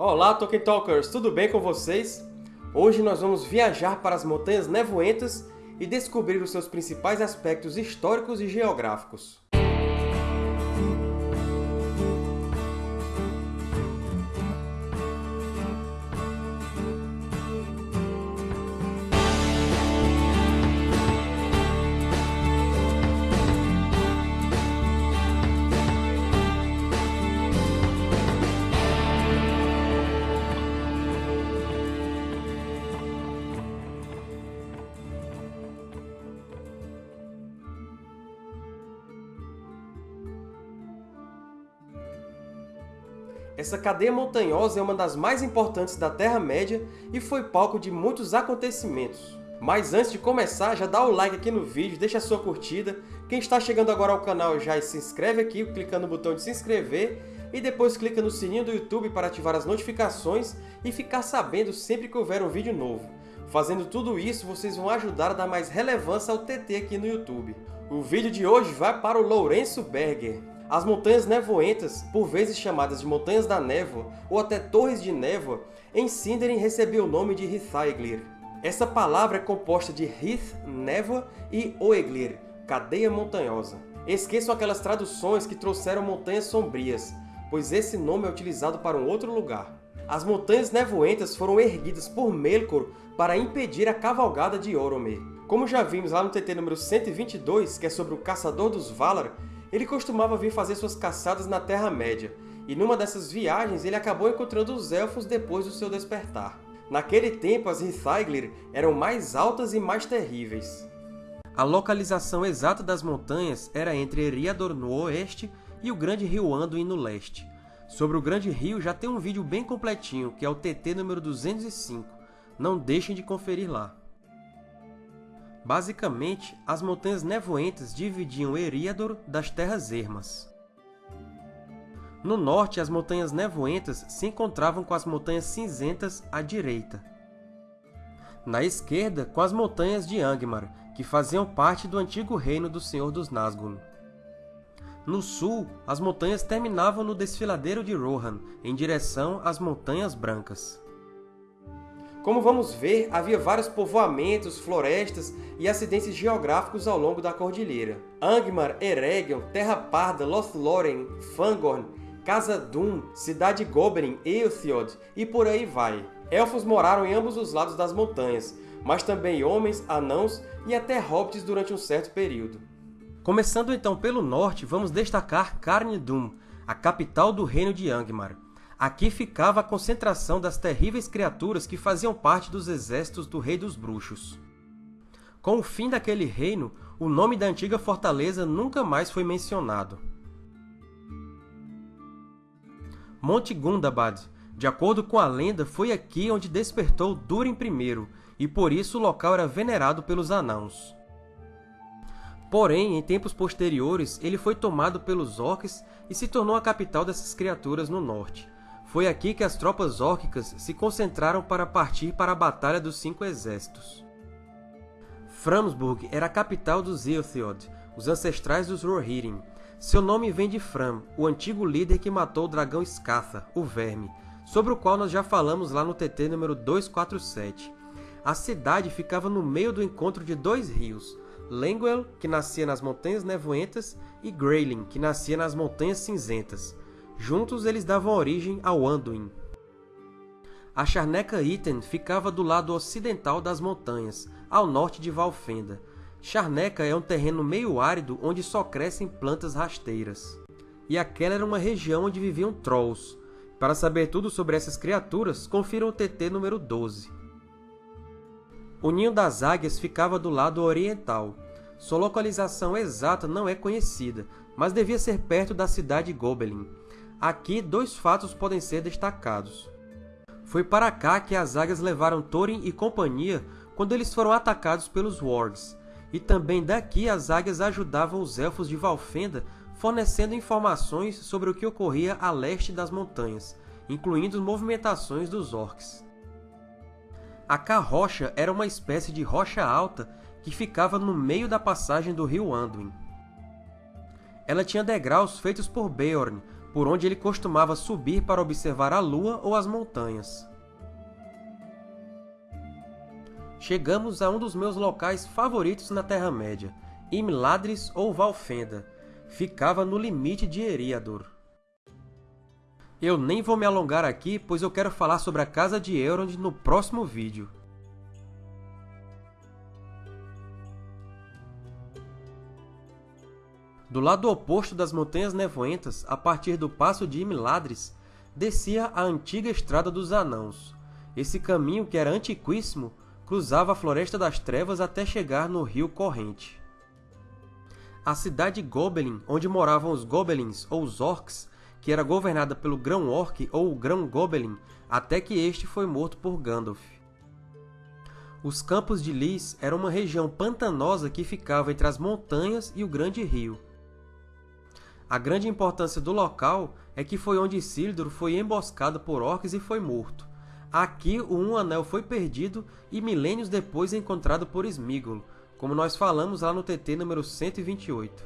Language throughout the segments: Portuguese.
Olá, Tolkien Talkers! Tudo bem com vocês? Hoje nós vamos viajar para as Montanhas Nevoentas e descobrir os seus principais aspectos históricos e geográficos. Essa cadeia montanhosa é uma das mais importantes da Terra-média e foi palco de muitos acontecimentos. Mas antes de começar, já dá o like aqui no vídeo, deixa a sua curtida. Quem está chegando agora ao canal já se inscreve aqui, clicando no botão de se inscrever e depois clica no sininho do YouTube para ativar as notificações e ficar sabendo sempre que houver um vídeo novo. Fazendo tudo isso, vocês vão ajudar a dar mais relevância ao TT aqui no YouTube. O vídeo de hoje vai para o Lourenço Berger. As montanhas nevoentas, por vezes chamadas de Montanhas da Névoa ou até Torres de Névoa, em Sindarin recebeu o nome de Hithaeglir. Essa palavra é composta de Hith, névoa, e Oeglir, cadeia montanhosa. Esqueçam aquelas traduções que trouxeram montanhas sombrias, pois esse nome é utilizado para um outro lugar. As Montanhas Nevoentas foram erguidas por Melkor para impedir a cavalgada de Oromê. Como já vimos lá no TT número 122, que é sobre o Caçador dos Valar, ele costumava vir fazer suas caçadas na Terra-média, e numa dessas viagens ele acabou encontrando os Elfos depois do seu despertar. Naquele tempo, as Hithaeglir eram mais altas e mais terríveis. A localização exata das montanhas era entre Eriador no oeste e o Grande Rio Anduin no leste. Sobre o Grande Rio já tem um vídeo bem completinho, que é o TT número 205. Não deixem de conferir lá. Basicamente, as Montanhas Nevoentas dividiam Eriador das Terras Ermas. No norte, as Montanhas Nevoentas se encontravam com as Montanhas Cinzentas à direita. Na esquerda, com as Montanhas de Angmar, que faziam parte do antigo reino do Senhor dos Nazgûl. No sul, as montanhas terminavam no desfiladeiro de Rohan, em direção às Montanhas Brancas. Como vamos ver, havia vários povoamentos, florestas e acidentes geográficos ao longo da cordilheira. Angmar, Eregion, Terra Parda, Lothlórien, Fangorn, Casa Dûn, Cidade Goblin, Eothiod e por aí vai. Elfos moraram em ambos os lados das montanhas, mas também homens, anãos e até hobbits durante um certo período. Começando então pelo norte, vamos destacar Carn Dûn, a capital do reino de Angmar. Aqui ficava a concentração das terríveis criaturas que faziam parte dos exércitos do Rei dos Bruxos. Com o fim daquele reino, o nome da antiga fortaleza nunca mais foi mencionado. Monte Gundabad, de acordo com a lenda, foi aqui onde despertou Durin I, e por isso o local era venerado pelos anãos. Porém, em tempos posteriores, ele foi tomado pelos orcs e se tornou a capital dessas criaturas no norte. Foi aqui que as tropas órquicas se concentraram para partir para a Batalha dos Cinco Exércitos. Framsburg era a capital dos Eotheod, os ancestrais dos Rohirrim. Seu nome vem de Fram, o antigo líder que matou o dragão Skatha, o Verme, sobre o qual nós já falamos lá no TT número 247. A cidade ficava no meio do encontro de dois rios, Lenguel, que nascia nas Montanhas Nevoentas, e Greylin, que nascia nas Montanhas Cinzentas. Juntos eles davam origem ao Anduin. A Charneca Iten ficava do lado ocidental das montanhas, ao norte de Valfenda. Charneca é um terreno meio árido onde só crescem plantas rasteiras. E aquela era uma região onde viviam Trolls. Para saber tudo sobre essas criaturas, confiram o TT número 12. O Ninho das Águias ficava do lado oriental. Sua localização exata não é conhecida, mas devia ser perto da cidade Gobelin. Aqui, dois fatos podem ser destacados. Foi para cá que as águias levaram Thorin e companhia quando eles foram atacados pelos Wargs, e também daqui as águias ajudavam os Elfos de Valfenda fornecendo informações sobre o que ocorria a leste das montanhas, incluindo movimentações dos Orcs. A Carrocha era uma espécie de rocha alta que ficava no meio da passagem do rio Anduin. Ela tinha degraus feitos por Beorn, por onde ele costumava subir para observar a lua ou as montanhas. Chegamos a um dos meus locais favoritos na Terra-média, Imladris ou Valfenda. Ficava no limite de Eriador. Eu nem vou me alongar aqui, pois eu quero falar sobre a Casa de Elrond no próximo vídeo. Do lado oposto das Montanhas Nevoentas, a partir do Passo de Imladris, descia a antiga Estrada dos Anãos. Esse caminho, que era antiquíssimo, cruzava a Floresta das Trevas até chegar no Rio Corrente. A cidade Gobelin, onde moravam os Gobelins ou os Orcs, que era governada pelo Grão-Orc ou Grão-Gobelin, até que este foi morto por Gandalf. Os Campos de Lys eram uma região pantanosa que ficava entre as montanhas e o grande rio. A grande importância do local é que foi onde Isildur foi emboscado por orcs e foi morto. Aqui o Um Anel foi perdido e milênios depois encontrado por Sméagol, como nós falamos lá no TT número 128.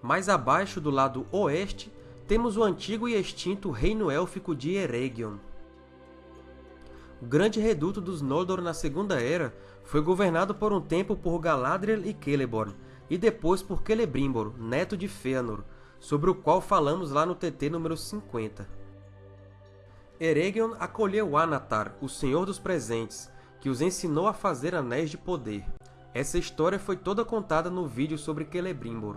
Mais abaixo, do lado oeste, temos o antigo e extinto Reino Élfico de Eregion. O grande reduto dos Noldor na Segunda Era foi governado por um tempo por Galadriel e Celeborn, e depois por Celebrimbor, neto de Fëanor, sobre o qual falamos lá no TT número 50. Eregion acolheu Anatar, o Senhor dos Presentes, que os ensinou a fazer anéis de poder. Essa história foi toda contada no vídeo sobre Celebrimbor.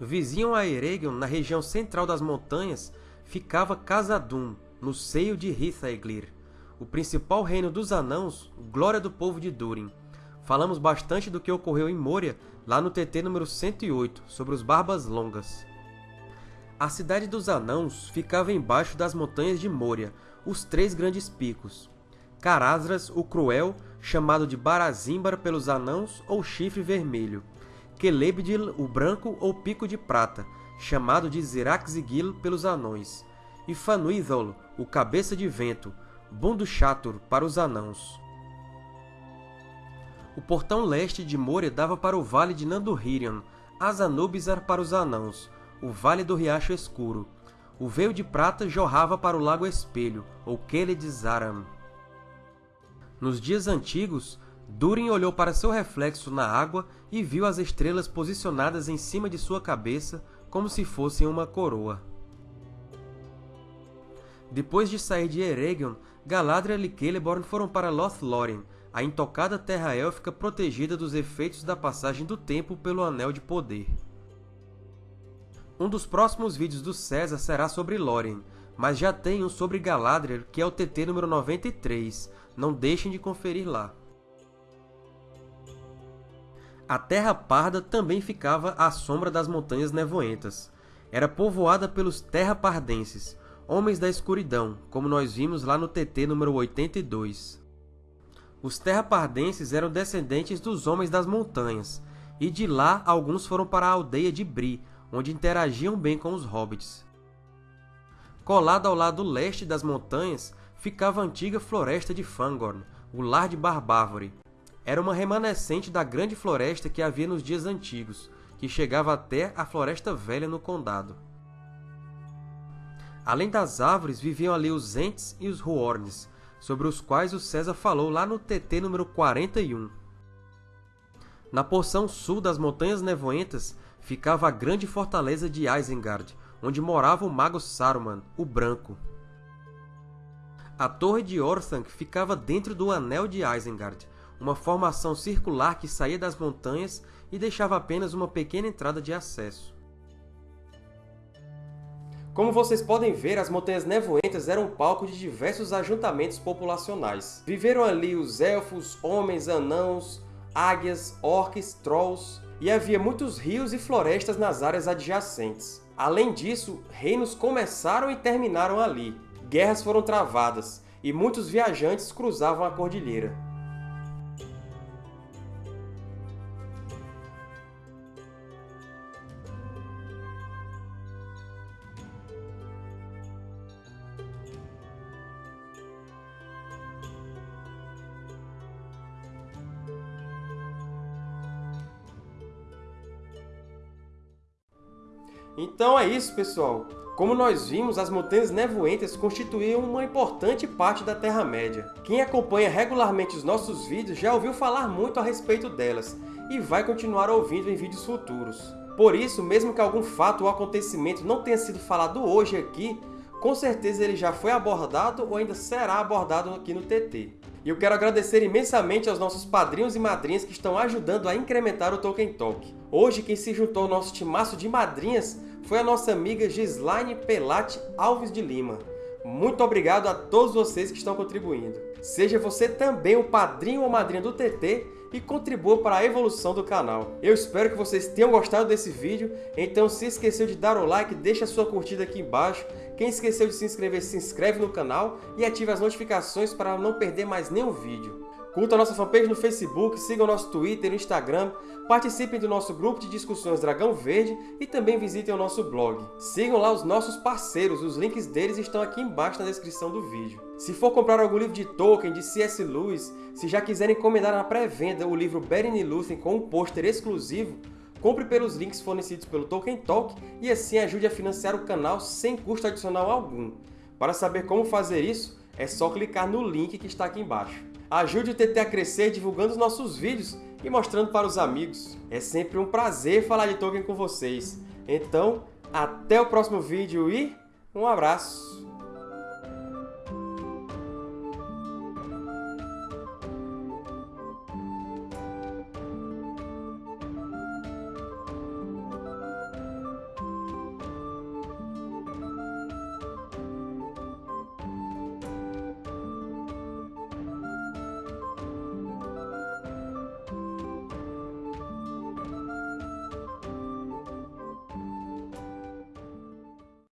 Vizinho a Eregion, na região central das montanhas, ficava Khazad-dûm, no seio de Hithaeglir, o principal reino dos Anãos, glória do povo de Durin. Falamos bastante do que ocorreu em Moria, lá no TT número 108, sobre os Barbas Longas. A cidade dos Anãos ficava embaixo das montanhas de Moria, os três grandes picos. Carazras, o Cruel, chamado de Barazimbar pelos Anãos ou Chifre Vermelho, Celebdil, o Branco ou Pico de Prata, chamado de Ziraxigil pelos anões, e Fanuizol, o Cabeça de Vento, Bundushatur para os anãos. O portão leste de Moria dava para o vale de Nandurhirion, Azanubizar para os anãos, o vale do Riacho Escuro. O veio de prata jorrava para o Lago Espelho, ou Keled Zaram. Nos dias antigos, Durin olhou para seu reflexo na água e viu as estrelas posicionadas em cima de sua cabeça como se fossem uma coroa. Depois de sair de Eregion, Galadriel e Celeborn foram para Lothlórien, a intocada terra élfica protegida dos efeitos da passagem do tempo pelo Anel de Poder. Um dos próximos vídeos do César será sobre Lórien, mas já tem um sobre Galadriel, que é o TT número 93, não deixem de conferir lá. A Terra Parda também ficava à sombra das Montanhas Nevoentas. Era povoada pelos Terra-Pardenses, Homens da Escuridão, como nós vimos lá no TT número 82. Os Terra-Pardenses eram descendentes dos Homens das Montanhas, e de lá alguns foram para a aldeia de Bri, onde interagiam bem com os Hobbits. Colado ao lado leste das montanhas ficava a antiga Floresta de Fangorn, o lar de Barbárvore, era uma remanescente da grande floresta que havia nos dias antigos, que chegava até a Floresta Velha no Condado. Além das árvores, viviam ali os Ents e os Huorns, sobre os quais o César falou lá no TT número 41. Na porção sul das Montanhas Nevoentas ficava a grande fortaleza de Isengard, onde morava o mago Saruman, o Branco. A Torre de Orthanc ficava dentro do Anel de Isengard, uma formação circular que saía das montanhas e deixava apenas uma pequena entrada de acesso. Como vocês podem ver, as Montanhas Nevoentas eram palco de diversos ajuntamentos populacionais. Viveram ali os elfos, homens, anãos, águias, orques, trolls, e havia muitos rios e florestas nas áreas adjacentes. Além disso, reinos começaram e terminaram ali. Guerras foram travadas, e muitos viajantes cruzavam a cordilheira. Então é isso, pessoal! Como nós vimos, as Montanhas Nevoentas constituíam uma importante parte da Terra-média. Quem acompanha regularmente os nossos vídeos já ouviu falar muito a respeito delas, e vai continuar ouvindo em vídeos futuros. Por isso, mesmo que algum fato ou acontecimento não tenha sido falado hoje aqui, com certeza ele já foi abordado ou ainda será abordado aqui no TT. E eu quero agradecer imensamente aos nossos padrinhos e madrinhas que estão ajudando a incrementar o Tolkien Talk. Hoje, quem se juntou ao nosso timaço de madrinhas foi a nossa amiga Gislaine Pelati Alves de Lima. Muito obrigado a todos vocês que estão contribuindo. Seja você também o padrinho ou madrinha do TT e contribua para a evolução do canal. Eu espero que vocês tenham gostado desse vídeo, então se esqueceu de dar o like, deixa a sua curtida aqui embaixo. Quem esqueceu de se inscrever, se inscreve no canal e ative as notificações para não perder mais nenhum vídeo. Curta a nossa fanpage no Facebook, sigam o nosso Twitter e Instagram, participem do nosso grupo de discussões Dragão Verde e também visitem o nosso blog. Sigam lá os nossos parceiros, os links deles estão aqui embaixo na descrição do vídeo. Se for comprar algum livro de Tolkien, de C.S. Lewis, se já quiserem encomendar na pré-venda o livro Beren e Lúthien com um pôster exclusivo, compre pelos links fornecidos pelo Tolkien Talk e assim ajude a financiar o canal sem custo adicional algum. Para saber como fazer isso, é só clicar no link que está aqui embaixo. Ajude o TT a crescer divulgando os nossos vídeos e mostrando para os amigos. É sempre um prazer falar de Tolkien com vocês. Então, até o próximo vídeo e um abraço!